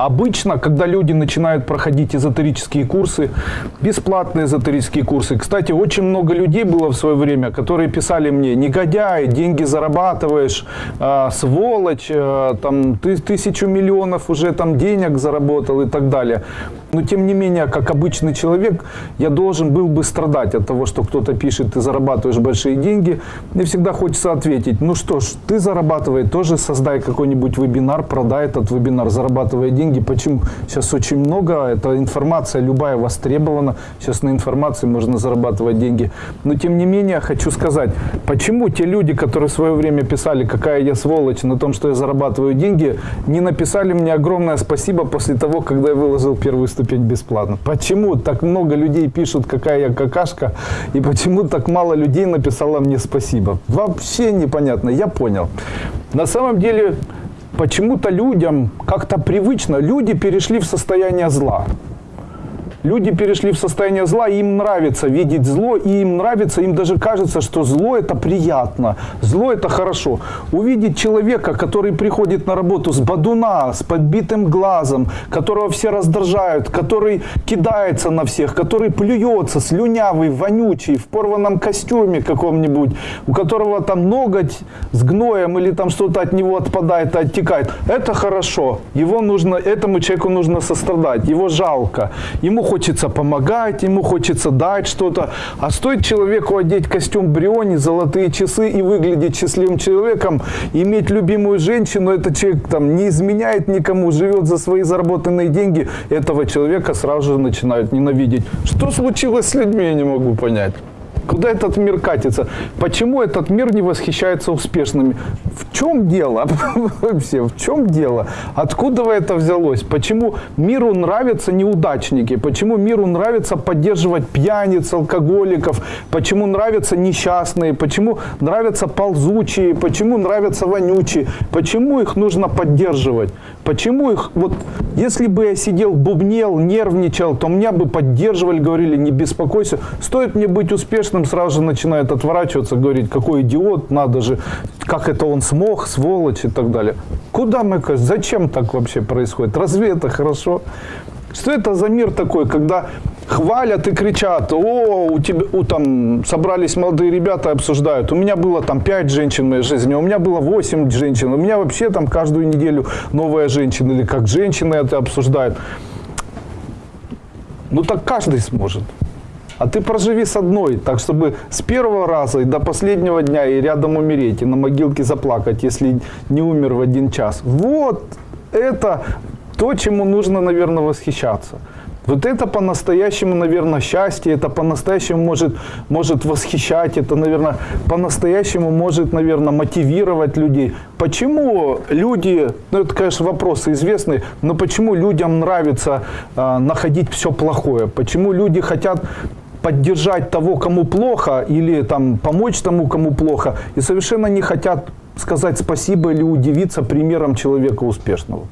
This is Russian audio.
Обычно, когда люди начинают проходить эзотерические курсы, бесплатные эзотерические курсы. Кстати, очень много людей было в свое время, которые писали мне, негодяй, деньги зарабатываешь, э, сволочь, э, там, ты тысячу миллионов уже там денег заработал и так далее. Но тем не менее, как обычный человек, я должен был бы страдать от того, что кто-то пишет, ты зарабатываешь большие деньги. Мне всегда хочется ответить, ну что ж, ты зарабатывай, тоже создай какой-нибудь вебинар, продай этот вебинар, зарабатывая деньги. Почему? Сейчас очень много, эта информация любая востребована, сейчас на информации можно зарабатывать деньги. Но тем не менее, хочу сказать, почему те люди, которые в свое время писали, какая я сволочь на том, что я зарабатываю деньги, не написали мне огромное спасибо после того, когда я выложил первую ступень бесплатно. Почему так много людей пишут, какая я какашка, и почему так мало людей написало мне спасибо? Вообще непонятно, я понял. На самом деле, почему-то людям как-то привычно, люди перешли в состояние зла. Люди перешли в состояние зла, им нравится видеть зло, и им нравится, им даже кажется, что зло это приятно, зло это хорошо. Увидеть человека, который приходит на работу с бадуна, с подбитым глазом, которого все раздражают, который кидается на всех, который плюется, слюнявый, вонючий, в порванном костюме каком-нибудь, у которого там ноготь с гноем или там что-то от него отпадает оттекает. Это хорошо. Его нужно, этому человеку нужно сострадать, его жалко. Ему хочется помогать, ему хочется дать что-то. А стоит человеку одеть костюм Бриони, золотые часы и выглядеть счастливым человеком, иметь любимую женщину, этот человек там не изменяет никому, живет за свои заработанные деньги, этого человека сразу же начинают ненавидеть. Что случилось с людьми, я не могу понять. Куда этот мир катится? Почему этот мир не восхищается успешными? В чем дело? Вообще, в чем дело? Откуда это взялось? Почему миру нравятся неудачники? Почему миру нравится поддерживать пьяниц, алкоголиков? Почему нравятся несчастные? Почему нравятся ползучие? Почему нравятся вонючие? Почему их нужно поддерживать? Почему их, вот, если бы я сидел, бубнел, нервничал, то меня бы поддерживали, говорили, не беспокойся. Стоит мне быть успешным, сразу же начинает отворачиваться, говорить, какой идиот, надо же, как это он смог, сволочь и так далее. Куда мы, зачем так вообще происходит? Разве это хорошо? Что это за мир такой, когда хвалят и кричат, о, у тебя, у, там собрались молодые ребята и обсуждают, у меня было там 5 женщин в моей жизни, у меня было 8 женщин, у меня вообще там каждую неделю новая женщина, или как женщины это обсуждают. Ну так каждый сможет. А ты проживи с одной, так чтобы с первого раза и до последнего дня и рядом умереть, и на могилке заплакать, если не умер в один час. Вот это то, чему нужно, наверное, восхищаться. Вот это по-настоящему, наверное, счастье, это по-настоящему может, может восхищать, это, наверное, по-настоящему может, наверное, мотивировать людей. Почему люди, ну это, конечно, вопросы известные, но почему людям нравится э, находить все плохое? Почему люди хотят поддержать того, кому плохо, или там помочь тому, кому плохо, и совершенно не хотят сказать спасибо или удивиться примером человека успешного?